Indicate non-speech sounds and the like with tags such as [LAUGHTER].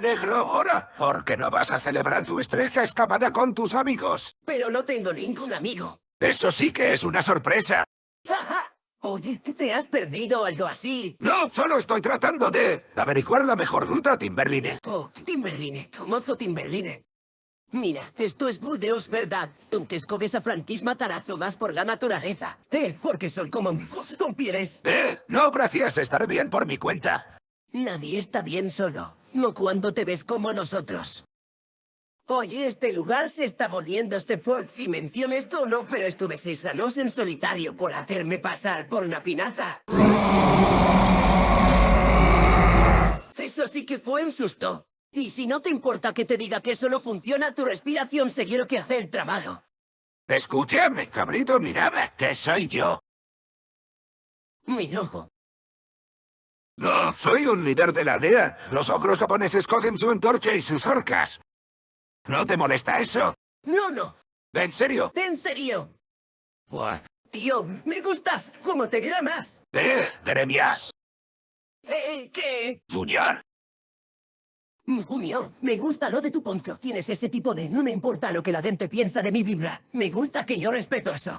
alegro ahora, porque no vas a celebrar tu estrecha escapada con tus amigos. Pero no tengo ningún amigo. Eso sí que es una sorpresa. ¡Ja, [LAUGHS] Oye, ¿te has perdido algo así? No, solo estoy tratando de averiguar la mejor ruta a Timberline. Oh, Timberline, mozo Timberline. Mira, esto es Burdeos, ¿verdad? Donde escobes a franquisma más por la naturaleza. Eh, porque son como amigos con pieles. Eh, no, gracias, estaré bien por mi cuenta. Nadie está bien solo, no cuando te ves como nosotros. Oye, este lugar se está volviendo este fue Si menciono esto o no, pero estuve seis años en solitario por hacerme pasar por una pinaza. Eso sí que fue un susto. Y si no te importa que te diga que eso no funciona, tu respiración seguirá que hacer el trabajo. Escúchame, cabrito, mirad, que soy yo. Mi ojo. No, soy un líder de la aldea. Los ogros japoneses cogen su antorcha y sus orcas. ¿No te molesta eso? No, no. ¿En serio? ¿En serio? Tío, me gustas. ¿Cómo te llamas? ¿Eh? Jeremías. Eh, ¿qué? Junior. Junior, me gusta lo de tu poncho. Tienes ese tipo de no me importa lo que la gente piensa de mi vibra. Me gusta que yo respeto eso.